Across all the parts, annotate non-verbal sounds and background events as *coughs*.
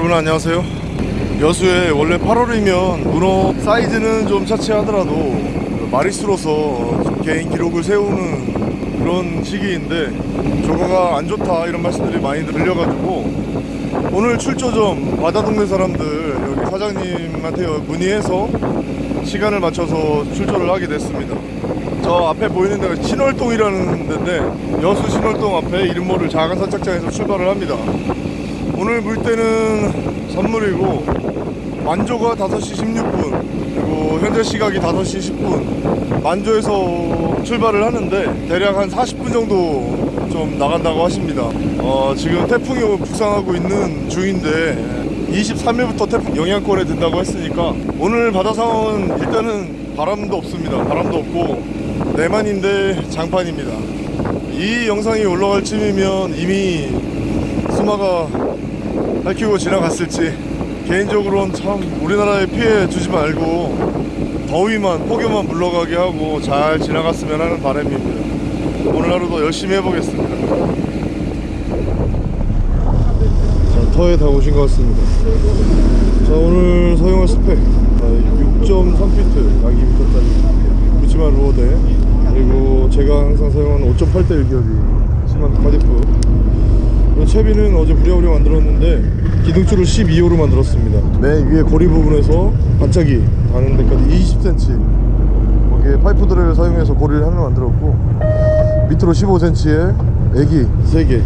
여러분 안녕하세요. 여수에 원래 8월이면 문어 사이즈는 좀 차치하더라도 마리수로서 좀 개인 기록을 세우는 그런 시기인데 조과가 안 좋다 이런 말씀들이 많이 들려가지고 오늘 출조 좀 바다 동네 사람들 여기 사장님한테 문의해서 시간을 맞춰서 출조를 하게 됐습니다. 저 앞에 보이는 데가 신월동이라는 데인데 여수 신월동 앞에 이름 모를 작은 선착장에서 출발을 합니다 오늘 물때는 선물이고 만조가 5시 16분 그리고 현재 시각이 5시 10분. 만조에서 출발을 하는데 대략 한 40분 정도 좀 나간다고 하십니다. 어, 지금 태풍이 북상하고 있는 중인데 23일부터 태풍 영향권에 든다고 했으니까 오늘 바다 상황은 일단은 바람도 없습니다. 바람도 없고 내만인데 장판입니다. 이 영상이 올라갈 쯤이면 이미 수마가 밝히고 지나갔을지 개인적으로는 참 우리나라에 피해 주지 말고 더위만 폭염만 물러가게 하고 잘 지나갔으면 하는 바람입니다. 오늘 하루도 열심히 해보겠습니다. 자 터에 다 오신 것 같습니다. 자 오늘 사용할 스펙. 6.3피트 약 2m짜리 그치만 로어대. 그리고 제가 항상 사용하는 5.8대 1기업이 심한 카디프 채비는 어제 부랴부랴 만들었는데 기둥줄을 12호로 만들었습니다. 맨 위에 고리 부분에서 반짝이 닿는 데까지 20cm 거기에 파이프들을 사용해서 고리를 하나 만들었고 밑으로 15cm에 애기 3개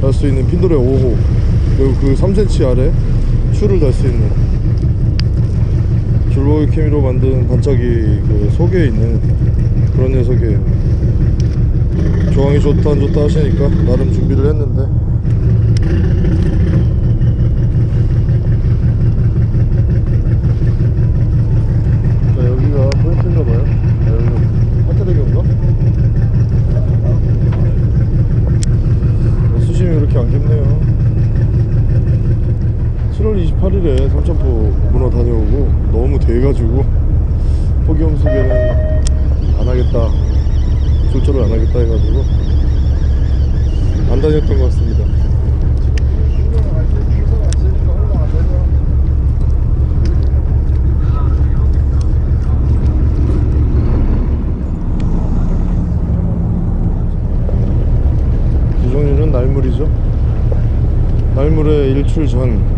달 수 있는 핀도레 5호 그리고 그 3cm 아래 줄을 달수 있는 줄로이 케미로 만든 반짝이 그 속에 있는 그런 녀석이에요. 조항이 좋다 안 좋다 하시니까 나름 준비를 했는데 자 여기가 포인트인가봐요 아, 여기가 화타대교인가? 수심이 그렇게 안 깊네요 7월 28일에 삼천포 문어 다녀오고 너무 돼가지고 폭염 속에는 안 하겠다 출조를 안 하겠다 해가지고 안 다녔던 것 같습니다. 날물이죠. 날물의 일출 전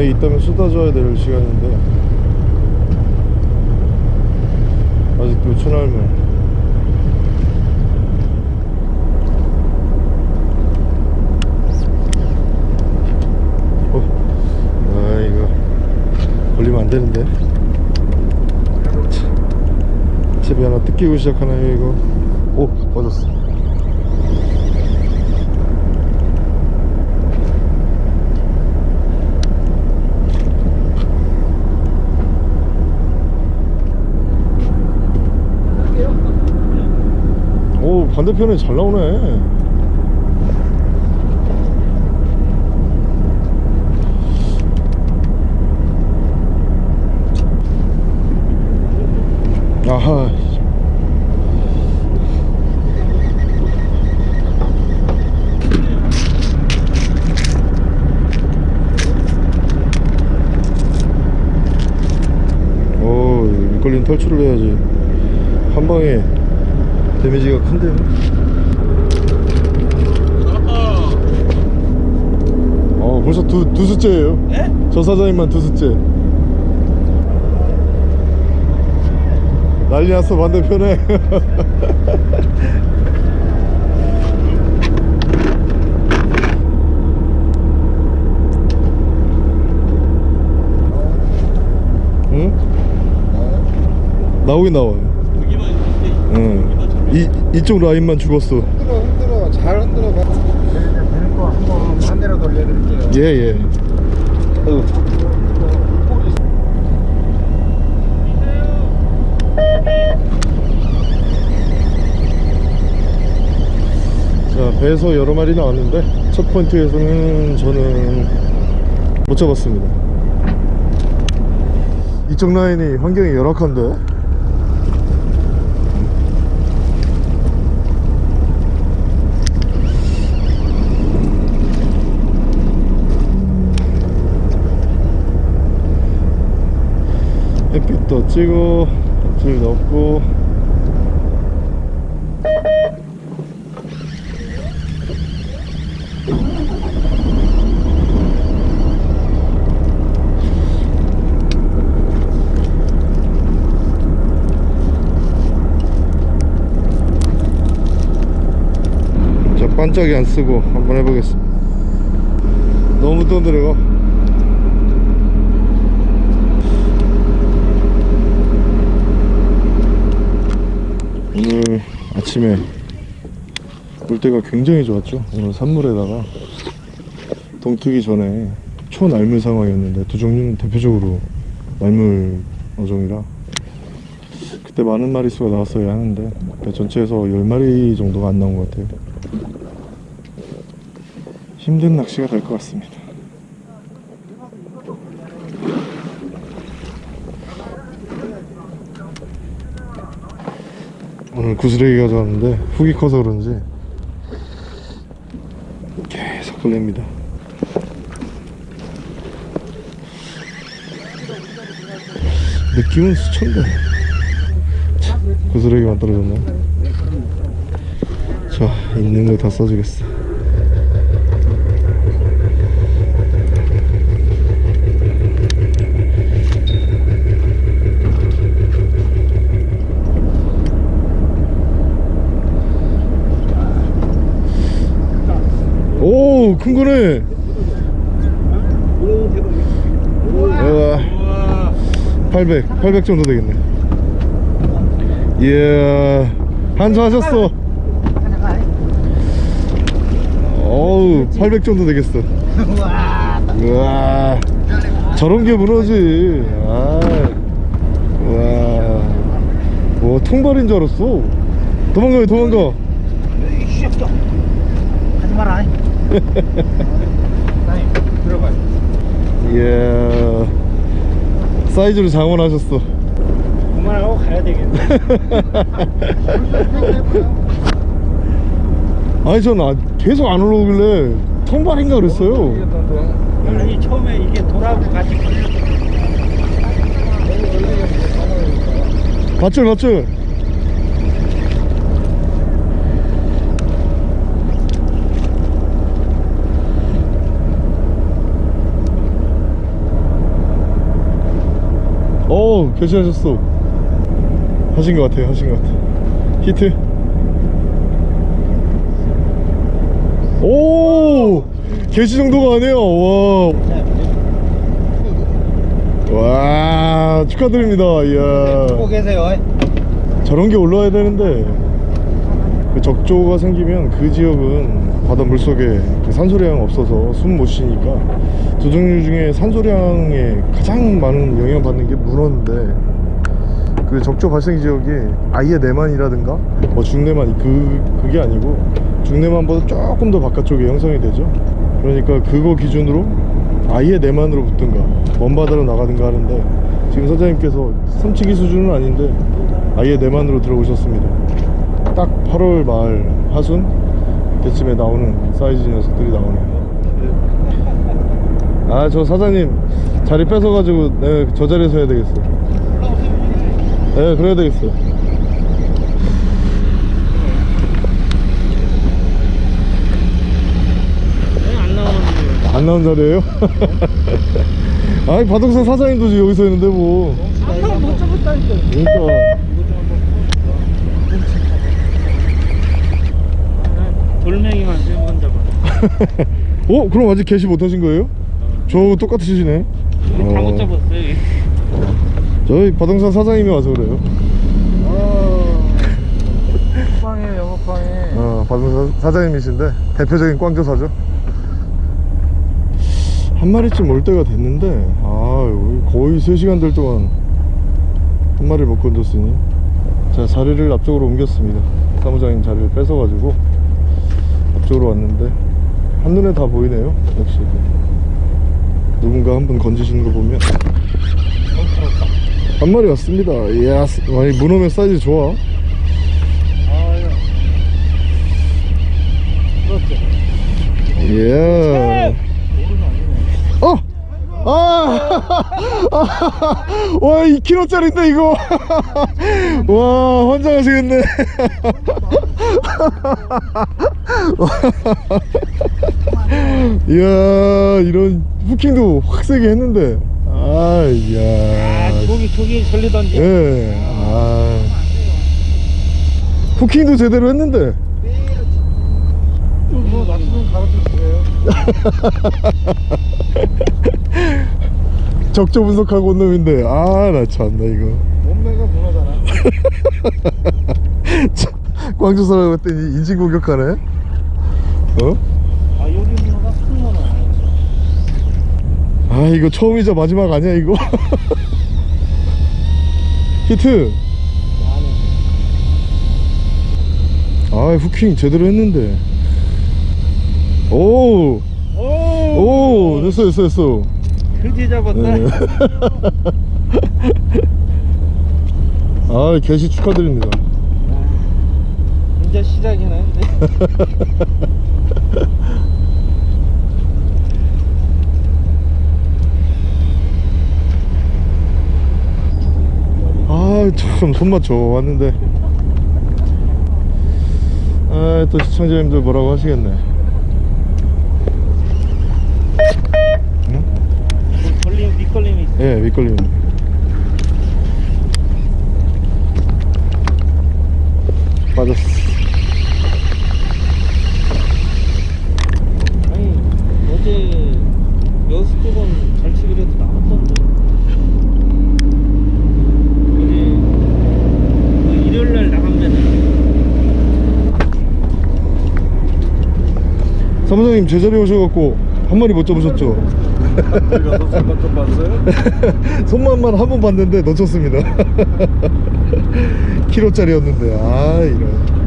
만약에 있다면 쏟아져야 될 시간인데 아직도 어, 아 이거 걸리면 안 되는데 집에 하나 뜯기고 시작하나요 이거 오 맞았어 오 반대편에 잘 나오네. 아하. 오 밑걸림 탈출을 해야지. 한 방에 데미지가 큰데요 어 벌써 두, 두 수째예요 예? 저 사장님만 두 수째 난리 났어 반대편에 *laughs* 응? 나오긴 나와요. 이, 이쪽 라인만 죽었어 흔들어 흔들어 잘 흔들어 봐. 되는 거 한번 반대로 돌려드릴게요. 예예 자 배에서 여러 마리 나왔는데 첫 포인트에서는 저는 못 잡았습니다 이쪽 라인이 환경이 열악한데 또 찍고 줄 넣고. 자 반짝이 안 쓰고 한번 해보겠습니다. 너무 떠들어가 오늘 아침에 물때가 굉장히 좋았죠. 오늘 산물에다가 동트기 전에 초날물 상황이었는데 두 종류는 대표적으로 날물 어종이라 그때 많은 마리수가 나왔어야 하는데 배 전체에서 10마리 정도가 안 나온 것 같아요. 힘든 낚시가 될 것 같습니다 오늘 구스레기 가져왔는데 훅이 커서 그런지 계속 걸립니다. 느낌은 수천데 참, 구스레기만 떨어졌네. 자 있는 거 다 써주겠어 오, 큰 거네. 우와. 800, 800 정도 되겠네. 이야, 한수하셨어. 어우, 800 정도 되겠어. 우와. 저런 게 문어지. 아. 우와. 와, 통발인 줄 알았어. 도망가요, 도망가. 하지 마라. 들어가. 이야 사이즈로 장원하셨어 그만하고 가야 되겠네. *laughs* 아니 전 아, 계속 안 올라오길래 통발인가 그랬어요 아니 처음에 이게 돌하고 같이 걸려. 밧줄 밧줄 오 결심하셨어 하신 것 같아요 하신 것 같아. 히트. 오 개시 정도가 아니에요. 와, 와 축하드립니다. 이야. 보고 계세요. 저런 게 올라와야 되는데. 그 적조가 생기면 그 지역은 바다 물속에 그 산소량 없어서 숨 못 쉬니까 두 종류 중에 산소량에 가장 많은 영향 받는 게 문어인데 그 적조 발생 지역이 아예 내만이라든가? 뭐 중내만 그 그게 아니고 중내만보다 조금 더 바깥쪽에 형성이 되죠. 그러니까 그거 기준으로 아예 내만으로 붙든가 먼 바다로 나가든가 하는데 지금 사장님께서 삼치기 수준은 아닌데 아예 내만으로 들어오셨습니다. 딱 8월 말 하순 때쯤에 나오는 사이즈 녀석들이 나오네요 아 저 사장님 자리 뺏어가지고 네, 저 자리에서 해야 되겠어 네 그래야 되겠어 안 나온 자리에요? *laughs* 아니 바동산 사장님도 지금 여기서 했는데 뭐 아까 못 잡았다니까. 그러니까 돌멩이만 세번 잡아. *laughs* 어? 그럼 아직 개시 못하신 거예요? 저하고 똑같으시네 우리 다 어. 못 잡았어요. 저희 바동산 사장님이 와서 그래요 영업방에 영업방에. 어, 바동산 사장님이신데 대표적인 꽝조사죠 한 마리쯤 올 때가 됐는데 아 거의 3시간 될 동안 한 마리를 못 건졌으니 자 자리를 앞쪽으로 옮겼습니다 사무장님 자리를 뺏어가지고 앞쪽으로 왔는데 한눈에 다 보이네요 역시 누군가 한분 건지시는 거 보면 한 마리 왔습니다 이야 아니 문어면 사이즈 좋아. 이야 어! 아! *laughs* 와 2kg짜리인데 이거 *laughs* 와 환장하시겠네 *laughs* *gasps* 이야 이런 후킹도 확 세게 했는데 아 이야 저기 저기 절리던지 예. 아. 후킹도 제대로 했는데. 뭐 낚시는 가르쳐 주세요 적조 분석하고 온 놈인데. 아, 나 참나 이거. 몸매가 참, *laughs* 광주 사람 했더니 인신 공격하네. 어? 아 여기 문어가 큰 문어 아, 이거 처음이자 마지막 아니야 이거? *laughs* 히트. 아, 후킹 제대로 했는데. 오, 오, 오, 됐어, 됐어, 됐어. 그지 잡았다 네. *laughs* 아, 개시 축하드립니다. 이제 시작이네 *laughs* 아, 참 손맛 좋았는데. 아, 또 시청자님들 뭐라고 하시겠네. 응? 걸림 밑걸림이 있어 예, 밑걸림. 빠졌어. 아니 어제 여수 쪽은 잘 치기로 해도 나왔던데 그지 그 일요일날 나가면은 사무장님 제자리 오셔갖고 한 마리 못 잡으셨죠? 우리가 손만 좀 봤어요? *laughs* 손만만 한 번 봤는데 놓쳤습니다. *laughs* 키로짜리였는데 아 이런.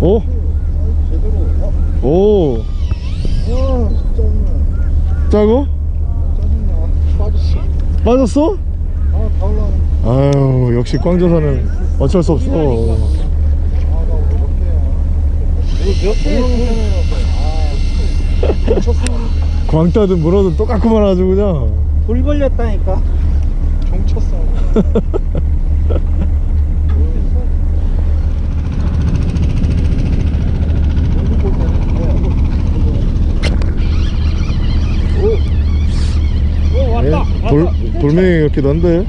오, 제대로 어? 오, 와 진짜 짜고? 짜증나 빠졌어 빠졌어? 올라오네 아유 역시 광저사는 어쩔 수 없어. *laughs* 아 광따든 물어든 똑같구만 아주 그냥. 돌 걸렸다니까 종 쳤어 *laughs* 오 왔다 예? 돌 돌멩이 같기도 한데.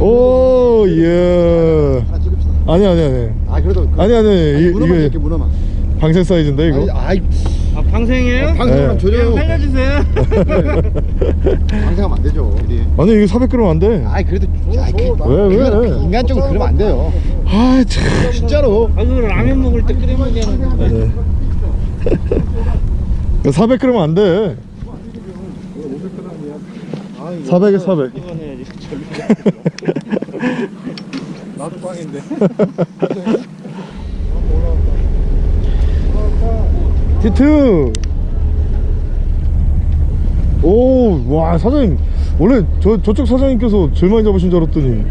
오 예. 하나 찍읍시다 아니 아니 아니. 아 그래도 그- 아니 아니 이, 문어만 이게 이렇게 문어만 방생 사이즈인데 이거. 아이 아 방생이에요? 방송은 네. 조져요 그냥 살려주세요 *laughs* 방생하면 안 되죠 우리 아니 이거 400g 안 돼. 아이 그래도 아이, 그, 왜, 왜? 그건 인간적으로 그러면 안 돼요 아 참. 진짜로 아 그거 라면 먹을 때 끓여 먹는 거 네. *laughs* 400g 안 돼. 400에 400. 이건 해야지 나도 빵인데 히트. 오, 와 사장님 원래 저 저쪽 사장님께서 제일 많이 잡으신 줄 알았더니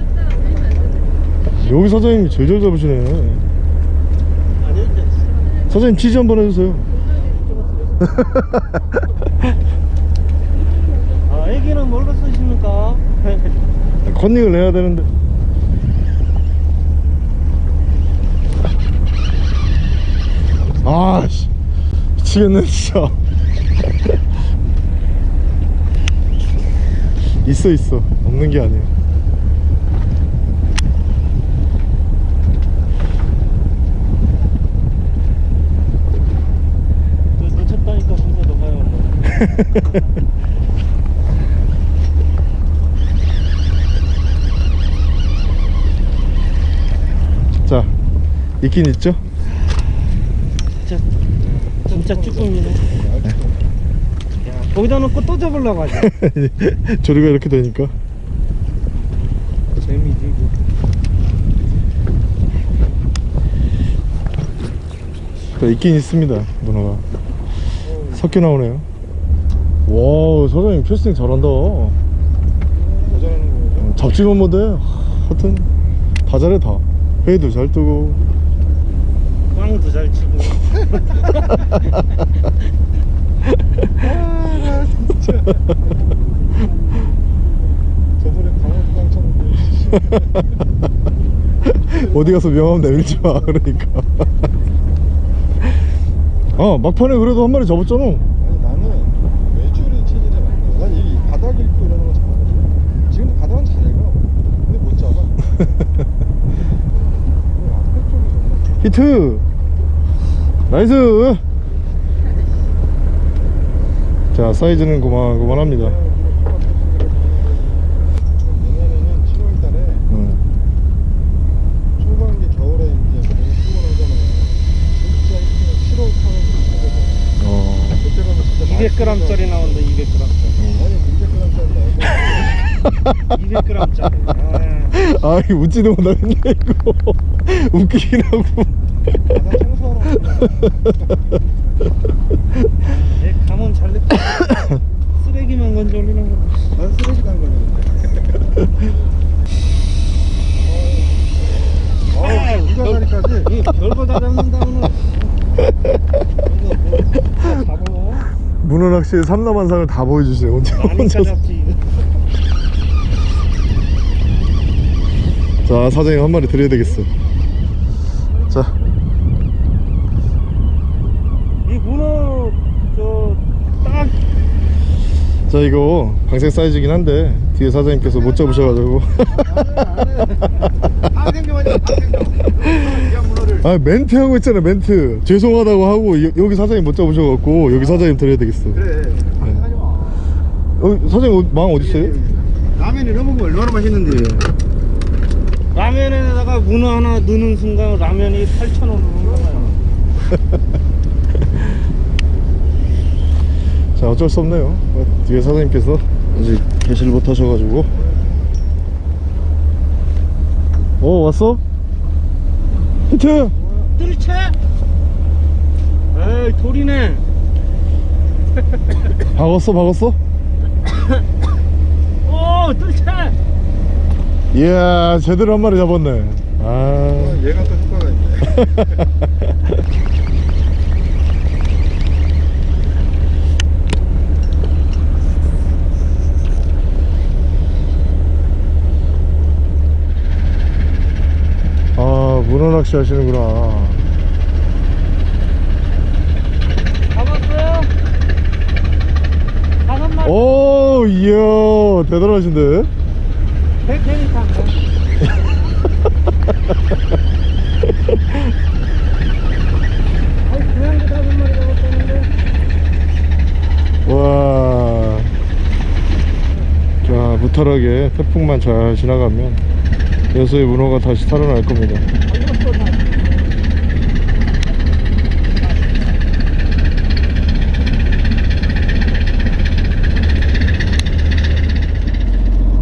여기 사장님이 제일 잘 잡으시네. 사장님 치즈 한번 해주세요. *laughs* 아 애기는 뭘로 쓰십니까? 컨닝을 해야 되는데. 아, 씨. 미치겠네, 진짜. *laughs* 있어, 있어. 없는 게 아니야. 저 놓쳤다니까 혼자 너가요 *laughs* 자, 있긴 있죠? 진짜 진짜 쭈꾸미네. 야, 거기다 놓고 또 잡으려고 하지. *laughs* 조리가 이렇게 되니까 재미지. 자, 있긴 있습니다 문어가 섞여 나오네요 와 사장님 캐스팅 잘한다? 잡지만 못해 하여튼 다 잘해 다 회도 잘 뜨고 꽝도 잘 치고. *laughs* 아 진짜. 저번에 강원도 당첨인데 어디 가서 명함 내밀지 마 그러니까. 아 막판에 그래도 한 마리 잡았잖아. 아니 나는 외줄이 체질이 맞네 난 이 바닥 읽고 이러는 거 잘하거든 지금도 바닥은 잘 읽어. 근데 못 잡아. *laughs* 히트 nice 자 사이즈는 고만고만합니다 내년에는 7월 달에 음. 초반기 겨울에 이제 너무 피곤하잖아 진짜 힘들어 7월 8월 6월 어. 그때 가면 진짜 200g짜리 나온다. 200g짜리. 아니 200g짜리 200g짜리. 아 이거 웃지도 못하겠네 이거 웃기긴 하고 청소하러 내 감은 잘 냈다. *coughs* 쓰레기만 건져 올리는 거. 난 쓰레기 간 거는데 아 불가사리까지 이 별거 다 잡는다 오늘. 이거 뭐 진짜 잡어. 문어 낚시의 삼남한상을 다 보여주세요 혼자. 잡지. 자 사장님 한 마리 드려야 되겠어 자 이 문어 저딱 자 이거 방생 사이즈긴 한데 뒤에 사장님께서 못 잡으셔가지고. *laughs* 아 멘트 하고 있잖아 멘트. 죄송하다고 하고 여, 여기 사장님 못 잡으셔갖고 여기 사장님 드려야 되겠어. 그래. 마. 여기 사장님 어- 망 어디 있어요? 라면이 넣어보면 얼마나 맛있는데. 라면에다가 문어 하나 넣는 순간 라면이 8,000원으로 올라가요. *laughs* 자 어쩔 수 없네요 어, 뒤에 사장님께서 아직 개실 못 하셔가지고 어 왔어? 히트! 뜰채? 에이 돌이네. *laughs* 박았어 박았어? *coughs* 오 뜰채. 이야 제대로 한 마리 잡았네 아 얘가 또 효과가 있네 *laughs* 아 문어 낚시 하시는구나 잡았어요? 다섯 마리. 오 이야 대단하신데 백행이탄 아니 그냥도 다섯 마리 잡았다는데. 와. 자, 무탈하게 태풍만 잘 지나가면 여수의 문어가 다시 살아날 겁니다.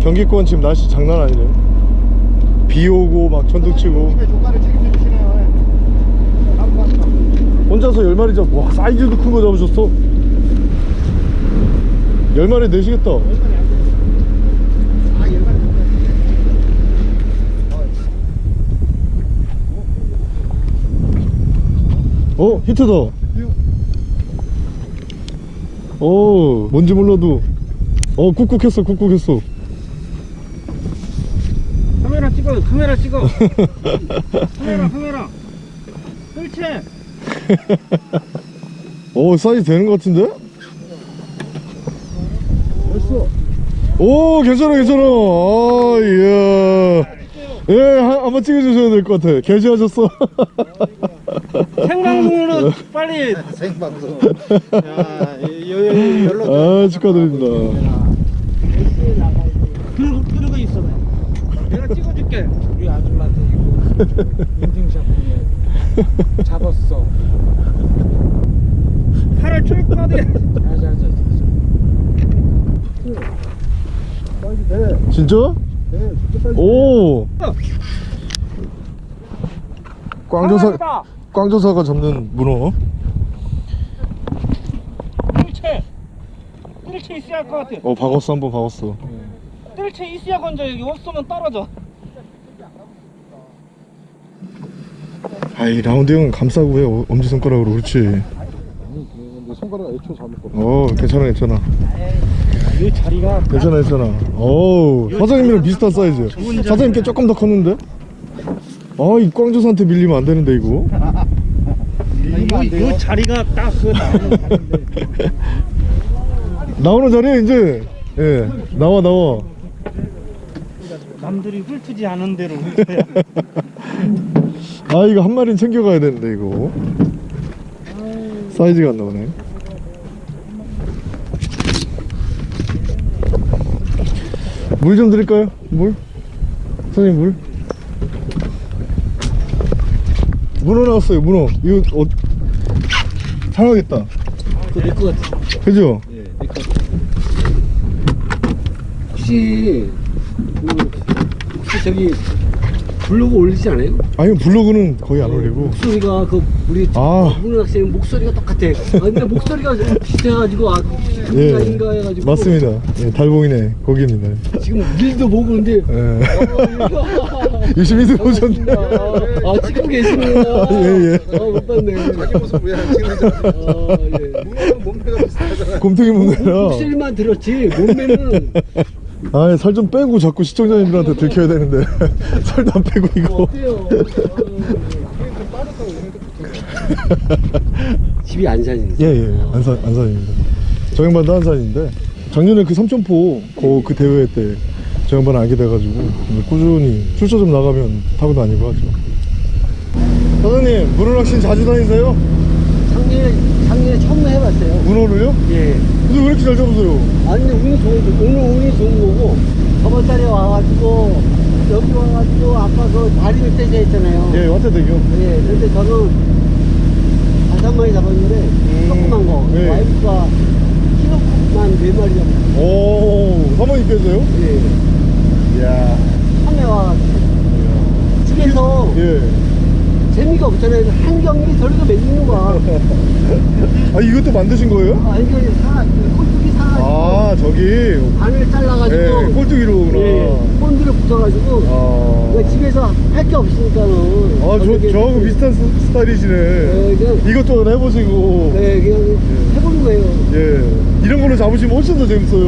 경기권 지금 날씨 장난 아니네요. 비 오고 막 천둥 치고 혼자서 10마리 잡. 와, 사이즈도 큰 거 잡으셨어. 10마리 내시겠다. 어 히트다 어 뭔지 몰라도 어 꾹꾹했어 꾹꾹했어 카메라 찍어. *laughs* 카메라 카메라. 뜰채 어 사이즈 되는 것 같은데? 됐어 오 괜찮아 괜찮아. 아 이야. 예 한- 한번 찍어주셔야 될 것 같아. 개시하셨어. *laughs* 생방송으로 *laughs* 빨리. 생방송. 야 여- 여- 여- 연락 아 축하드립니다. 그러고 그러고 있어. 내가 찍어 줄게 우리 아줌마한테 이거 *laughs* 인증샷 보내 잡았어 팔을 쭉 뻗어. 자자자. 사이즈 돼. 진짜? 네, 진짜 사이즈. 오 꽝조사 꽝조사가 잡는 문어 뜰채. 뜰채 있어야 할 것 같아. 어 박았어 한번 박았어 뜰채 있어야 건져 여기 없으면 떨어져. 아이 라운드 형은 감싸고 해 어, 엄지손가락으로 그렇지 손가락 애초 잘못 걸어. 어 괜찮아 괜찮아 이 자리가 괜찮아 괜찮아 어우 사장님이랑 비슷한 사이즈 사장님께 조금 더 컸는데 아이 꽝조사한테 밀리면 안 되는데 이거 이, 이 자리가 딱그 *laughs* 나오는 자리인데. 나오는 자리에 이제 예 나와 나와 남들이 훑지 않은 대로 훑어야. *laughs* 아 이거 한 마리는 챙겨가야 되는데 이거 사이즈가 안 나오네 물 좀 드릴까요? 물? 선생님 물? 문어 나왔어요 문어 이거 어 상하겠다 내것 같아. 그죠? 예, 내것 같아. 혹시 그 혹시 저기 블로그 올리지 않아요? 아니 블로그는 거의 안 올리고 목소리가 그 우리 아. 문은 학생 목소리가 똑같아. 아, 근데 목소리가 좀 비슷해가지고 아예 그인가 해가지고 맞습니다 예, 달봉이네 거기입니다 지금 일도 보고. 어, *laughs* 열심히 들어오셨네 아 찍고 계시네요. *laughs* 예, 예. 아못 봤네. 자기 모습 왜안 찍는지. 아 예. 몸매가 비슷하잖아. 곰탱이 먹느라 목소리만 들었지 몸매는 아, 살좀 빼고 자꾸 시청자님들한테 들켜야 되는데 *laughs* 살도 안 빼고 어, 이거. 어때요? 빠졌다고 이런 *laughs* 집이 안산인데. 예, 예, 안산 안산입니다. 저 양반도 안산인데 작년에 그 삼천포 그, 그 대회 때저 양반 알게 돼가지고 꾸준히 출처 좀 나가면 타고 다니고 하죠. 사장님, 문어 낚시 자주 다니세요? 작년에 작년에 처음 해봤어요. 문어를요? 예. 근데 왜 이렇게 잘 잡으세요? 아니 운이 좋은 거 오늘 운이 좋은 거고 저번 달에 와가지고 여기 와가지고 아까 그 다리를 떼자 했잖아요. 예, 왔대대교. 예. 근데 저는 다섯 마리 잡았는데 조그만 거 예. 와이프가 키로만 네 마리 잡았어요. 오, 사모님께서요? 예. 이야. 처음에 와가지고 집에서 예. 재미가 없잖아요. 한 경기 저리가 매기는 거야. *laughs* 아, 이것도 만드신 거예요? 아 이거 사 꼴뚜기 아, 저기. 바늘 잘라가지고 예, 꼴뚜기로구나. 예, 본드를 붙여가지고 아. 그러니까 집에서 할 게 없으니까는 아, 저, 저하고 비슷한 스- 스타일이시네. 네, 그냥, 이것저것 해보시고. 네, 그냥 해보는 거예요 예. 이런 걸로 잡으시면 훨씬 더 재밌어요.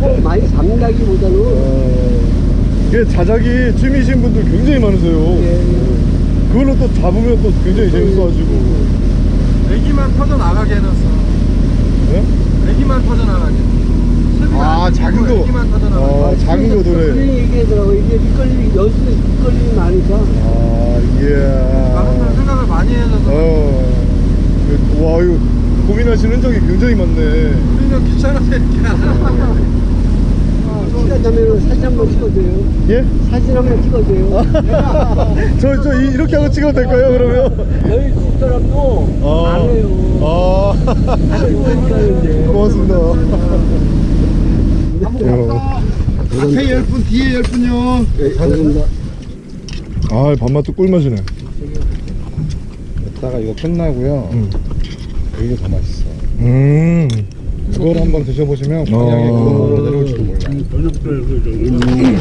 꼭 많이 잡는다기보다는 어, 이게 자작이 취미이신 분들 굉장히 많으세요. 예, 그걸로 또 잡으면 또 굉장히 재밌어가지고. 애기만 터져 나가게 해놨어. 예? 애기만 터져 나가게. 아, 작은 거. 애기만 터져 나가게. 어, 작은 거 그런 도래. 얘기하더라고 이게 밑걸림이 여수 밑걸림이 많으니까 아, 다른 사람 이야. 생각을 많이 해줘서 어. 그, 와, 이거 고민하시는 흔적이 굉장히 많네. 우리는 귀찮아서 이렇게 하잖아. 시간 되면 사진 한 번 찍어줘요 예? 사진 한 번 찍어줘요 *laughs* 저, 저, 이- 이렇게 하고 찍어도 될까요, 그러면? 여기 두 사람도 안 해요 아. 안 해요 고맙습니다. 앞에 열 분, 뒤에 열 분요. 네, 감사합니다 아, 밥맛도 꿀맛이네. 이따가 이거 끝나고요. 음. 이게 더 맛있어. 음. 그걸 한번 드셔보시면 방향이 어. 그걸로 내려올지도 몰라요.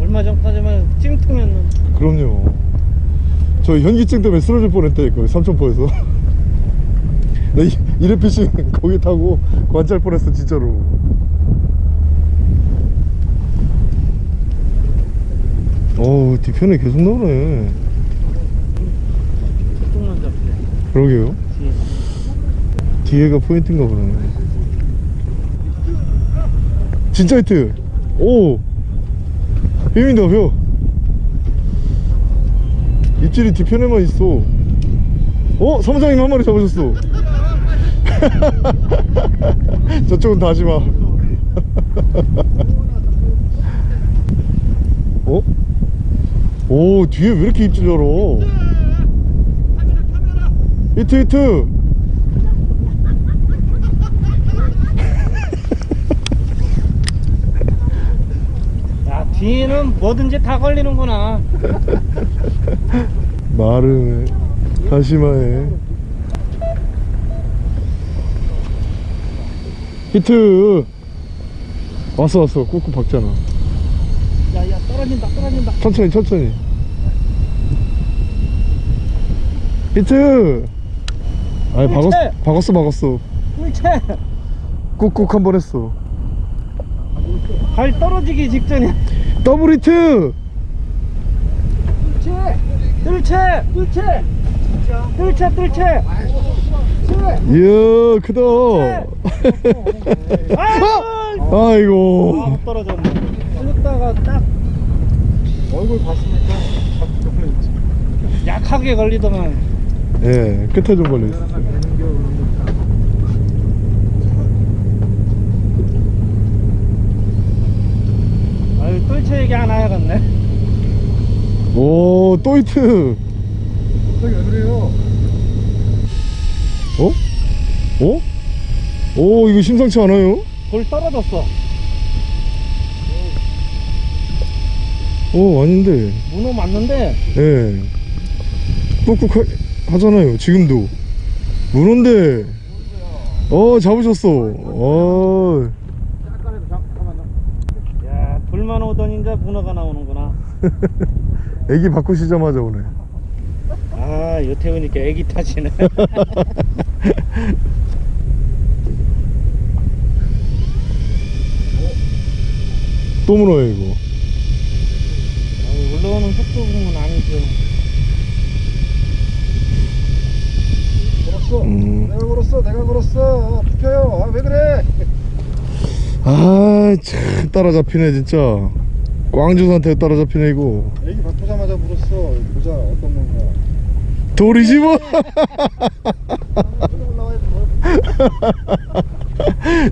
얼마 전까지만 찜통이었는데. 그럼요. 저 현기증 때문에 쓰러질 뻔했다니까 삼천포에서. 나 이- 이레피싱 거기 타고 관찰 뻔했어 진짜로. 어우 뒤편에 계속 나오네. 그러게요. 뒤에. 뒤에가 포인트인가 보네. 진짜 히트. 오. 뱀이다 뱀. 입질이 뒤편에만 있어. 어? 사무장님 한 마리 잡으셨어. *laughs* 저쪽은 다시마. *laughs* 어? 오 뒤에 왜 이렇게 입질 열어? 히트 히트 야 뒤에는 뭐든지 다 걸리는구나. *laughs* 말은 다시마에 히트! 왔어 왔어. 꾹꾹 박잖아. 야야 떨어진다 떨어진다. 천천히 천천히. 히트! 아니 박았! 박았어 박았어. 뜰채! 꾹꾹 한 번 했어. 발 떨어지기 직전이야 더블 히트. 뜰채 뜰채 뜰채. 뜰채 이야 크다. 아 아이고. 못 떨어졌네. 끌다가 딱 얼굴 봤으니까. 약하게 걸리더만. 예 끝에 좀 걸려있어 뜰채 얘기 하나 해야겠네. 오또 히트. 갑자기 왜 그래요? 어? 어? 오 이거 심상치 않아요? 돌 떨어졌어. 오 아닌데. 문어 맞는데? 예. 꾹꾹 하, 하잖아요 지금도. 문어인데. 어 잡으셨어. 어 야 돌만 오더니 이제 문어가 나오는구나 *laughs* 애기 바꾸시자마자 오네 아 이거 태우니까 애기 탓이네 *laughs* 또 문어야 이거 아유, 올라오는 속도 그런 건 아니죠 걸었어. 음. 내가 걸었어. 내가 걸었어. 붙여요. 아, 왜 그래? 아참 따라잡히네 진짜 꽝주한테 따라잡히네 이거 애기 바꾸자마자 물었어. 보자 어떤 건가. 돌이지 뭐.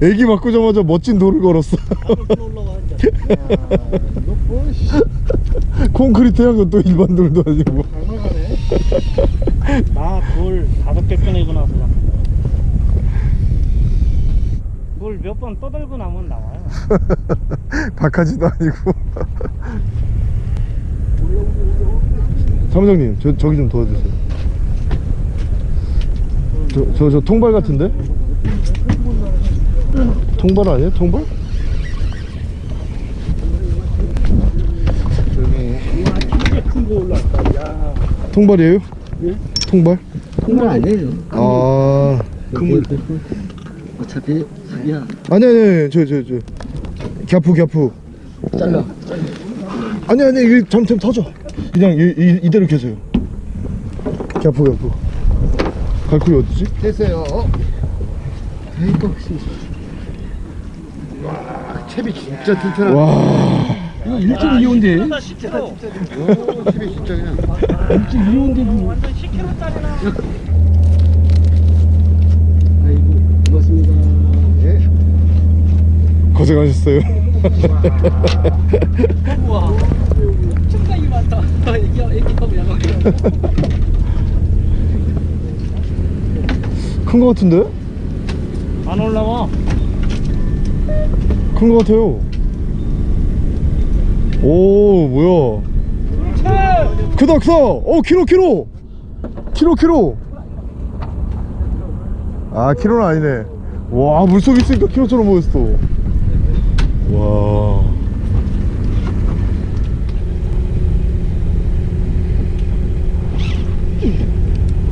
애기 바꾸자마자 멋진 돌을 걸었어 아, 뭐 씨. 콘크리트 향은 또 일반 돌도 아니고 닮아가네. *laughs* 나돌 다섯 개 꺼내고 나서 돌몇 번 떠들고 나면 나와요 *laughs* 박하지도 아니고 *laughs* 사무장님 저, 저기 좀 도와주세요 저, 저, 저 통발 같은데? 통발 아니에요? 통발? 통발이에요? 통발? 통발 아니에요. 아 그물 어차피 야. 아니 아니 아니 저저 저 갸푸 갸푸 잘라. 아니 아니 이거 잠깐 터져 그냥 이, 이, 이대로 계세요 갸푸 갸푸 갈쿠리 어디지? 됐어요. 아이고 채비 진짜 튼튼하다. 와 이거 일찍 이온데. 10kg 채비 진짜 그냥. 일찍 이온데 뭐. 완전 10kg짜리 나 아이고 고맙습니다. 예. 고생하셨어요. 우와 충격이 많다 애기, 애기하고 야광 큰거 같은데? 안 올라와. 큰 거 같아요. 오 뭐야? 크다 크다. 오 키로 키로. 키로 키로. 아 키로는 아니네. 와 물속에 있으니까 키로처럼 보였어 와.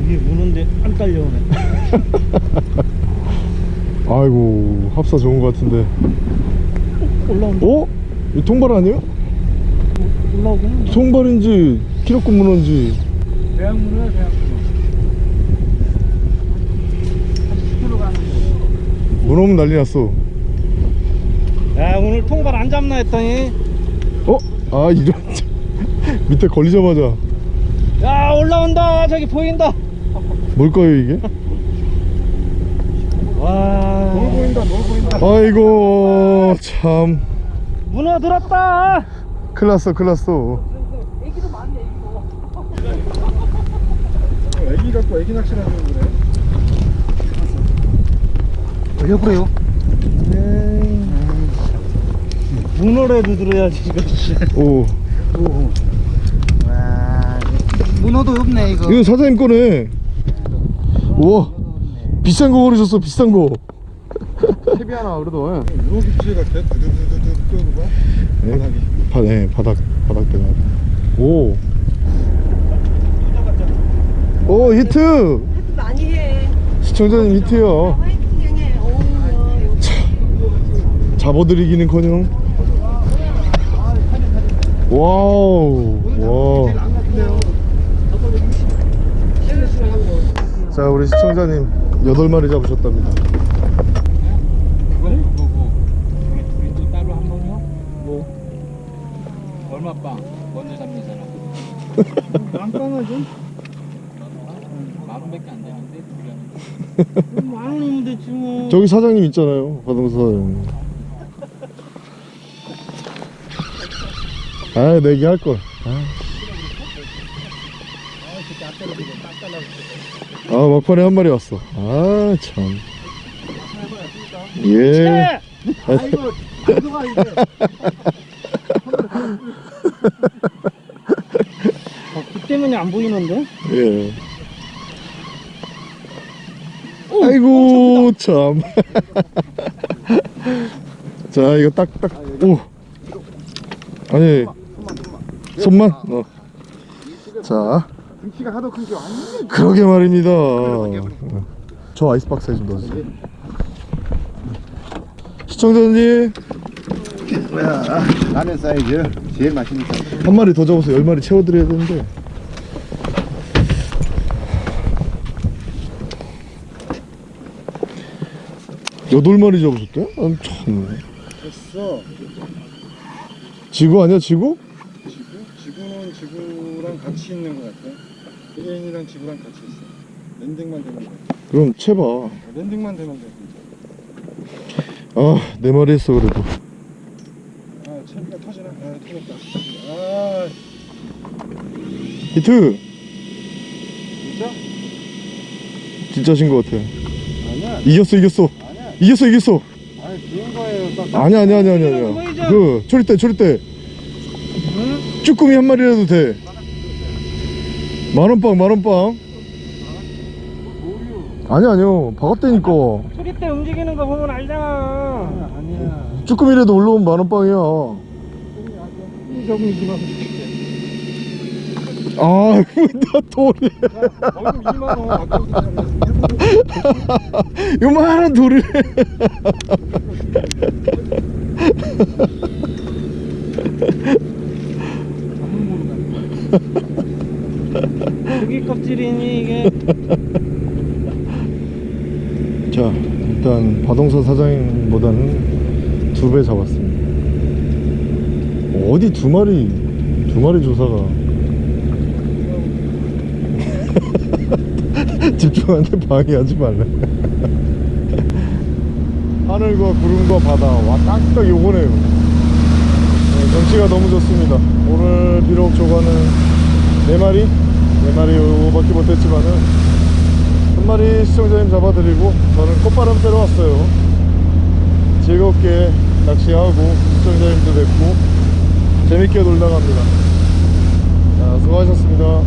이게 무는데 안 딸려오네. *laughs* 아이고 합사 좋은 거 같은데. 올라온다. 어? 이 통발 아니에요? 올라오구나. 통발인지 키로급 문어인지. 대학문어야 대학문어. 10kg 가는 문어 오면 난리 났어. 거 야 오늘 통발 안 잡나 했더니 어? 아 이런 *laughs* 밑에 걸리자마자 야 올라온다 저기 보인다 뭘까요 이게? 와 놀 보인다. 놀 보인다. 아이고 참 문어 들었다 큰일 났어 큰일 났어 애기 갖고 애기 낚시를 하는 그래. 왜 그래요? 문어라도 들어야지 이거 오 와, 문어도 없네 이거. 이거 사장님 거네 우와 비싼 거 고르셨어 비싼 거 탭이 하나 그래도. 유로기치 같아. 두두두두두 끄는 거. 바닥이. 바, 네, 바닥 바닥대가 오. 오 히트 많이 해. 시청자님 히트요. 오. 잡아드리기는커녕 와우 와. 자 우리 시청자님 8마리 잡으셨답니다 그건 그거고 우리 둘이 또 따로 한 번요? 뭐? 얼마 빵? 먼저 잡는 사람 깜깜하죠? 만 원밖에 안 되는데 둘이 하는 만 원이면 됐지 뭐. 저기 사장님 있잖아요 바동사 사장님 아 내기 할걸 아. 아 막판에 한 마리 왔어 아참 예 아이고, 누가 이제. 어, 그 때문에 안 보이는데? 예. 아이고 참. *laughs* 자 이거 딱딱 오. 아니 손만. 어. 자 등치가 하도 큰게 완전. 그러게 말입니다. 저 아이스박스에 좀 넣어주세요. 시청자님 뭐야? 라면 사이즈 제일 맛있는 사이즈. 한 마리 더 잡아서 열 마리 채워드려야 되는데. 여덟 마리 잡으셨대? 아, 참. 됐어. 지구 아니야? 지구? 지구는 지구랑 같이 있는 것 같아. 개인이랑 지구랑 같이 있어. 랜딩만 되면 돼. 그럼 채봐. 랜딩만 되면 돼. 아, 네 마리 했어 그래도. 아, 채비가 터지나? 아, 터졌다. 아, 히트. 진짜? 진짜신 것 같아. 아니야. 이겼어, 이겼어. 아니야. 이겼어, 이겼어. 아니, 좋은 거예요. 딱 아니야, 아니야, 아니야, 아니야. 그 초리대, 초리대. 쭈꾸미 한 마리라도 돼. 만원빵, 만원빵. 아니야, 아니요. 박았다니까. 소리 때 움직이는 거 보면 알잖아 아니야. 쭈꾸미라도 올라오면 만원빵이야. 조금 이기만 아, *laughs* 나 돌이. 얼굴 2만 원 아까부터 요만한 돌을. *laughs* 고기 껍질이니 이게 *laughs* 자, 일단 바동사 사장님보다는 두 배 잡았습니다. 어디 두 마리, 두 마리 조사가. *laughs* 집중하는데 방해하지 말래. *laughs* 하늘과 구름과 바다, 와, 딱딱 요거네요. 경치가 너무 좋습니다. 오늘 비록 조가는 4마리? 4마리 오밖에 못했지만은 한 마리 시청자님 잡아드리고 저는 꽃바람 빼러 왔어요. 즐겁게 낚시하고 시청자님도 뵙고 재밌게 놀다 갑니다. 자, 수고하셨습니다.